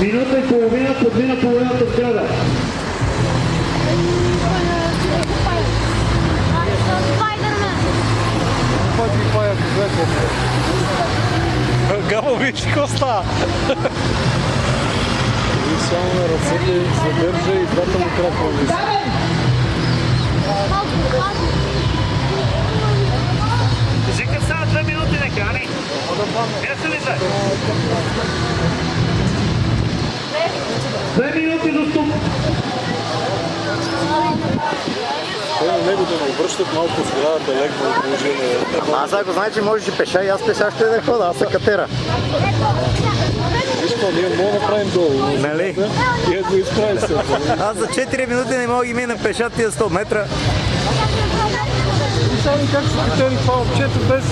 Minuta и половина подмина половината сграда. Гамо, виж какво става. И само на ръцете задържа и двата му крака. Кажи става две минути нека, ани? Къде ли се? Минути до тук. Те на него да не обръщат малко сградата леко от положение. Аз ако знае, че можеш и пеша, и аз пеша ще да хода, аз се катера. Виж какво, ние мога да направим долу. Нали? И ако изправи се. Аз за 4 минути не мога да ги мина пеша тия 100 метра. Само как се катери това момчето без...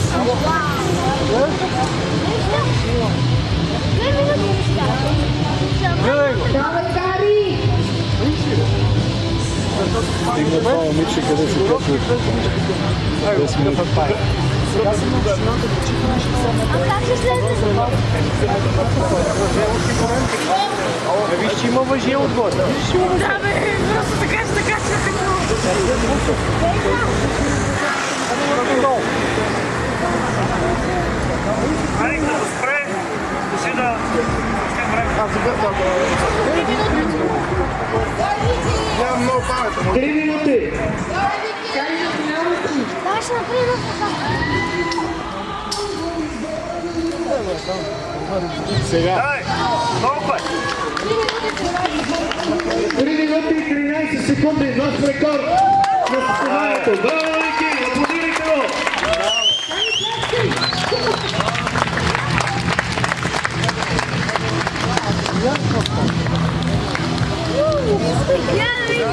Стигна това момиче, къде се качва. Без минути. Виж, че има въжия отгоре. Да, бе, просто така ще така ще Ани, като спре, кажи да... Три Давай ще направим Сега. Дай, път. Три минути и 13 секунди. Нов рекорд на състезанието. Браво, Ники! Аплодирайте го! Видим.